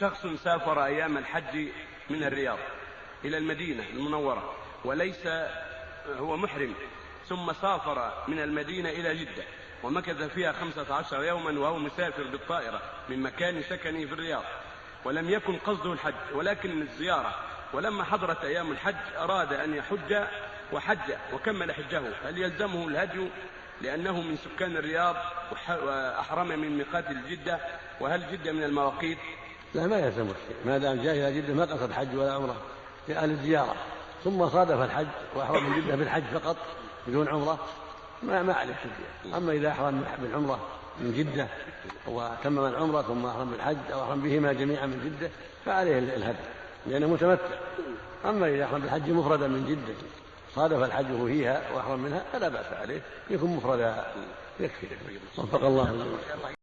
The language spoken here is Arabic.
شخص سافر أيام الحج من الرياض إلى المدينة المنورة وليس هو محرم ثم سافر من المدينة إلى جدة ومكث فيها خمسة عشر يوما وهو مسافر بالطائرة من مكان سكنه في الرياض. ولم يكن قصده الحج ولكن الزيارة. ولما حضرت أيام الحج أراد أن يحج وحج وكمل حجه. هل يلزمه الهدي؟ لأنه من سكان الرياض وأحرم من ميقات الجدة. وهل جدة من المواقيت؟ لا ما يلزمه شيء ما دام جاء إلى جدة ما قصد حج ولا عمرة. جاء للزيارة ثم صادف الحج وأحرم من جدة بالحج فقط بدون عمرة. ما ما عليه فدية أما إذا أحرم بالعمرة من جدة وتمم العمرة ثم أحرم بالحج أو أحرم بهما جميعا من جدة فعليه الهدي لأنه متمتع. أما إذا أحرم بالحج مفردا من جدة صادف الحج فيها وأحرم منها فلا بأس عليه. يكون مفردا يكفي. وفق الله.